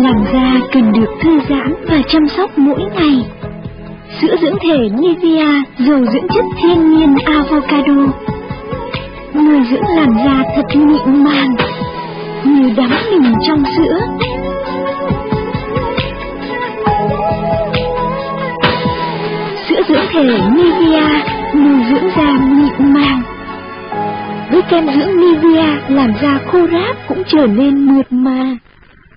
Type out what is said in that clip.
Làn da cần được thư giãn và chăm sóc mỗi ngày. Sữa dưỡng thể Nivea dầu dưỡng chất thiên nhiên avocado. Nuôi dưỡng làn da thật mịn màng, như đắm mình trong sữa. Sữa dưỡng thể Nivea nuôi dưỡng da mịn màng. Với kem dưỡng Nivea, làn da khô ráp cũng trở nên mượt mà.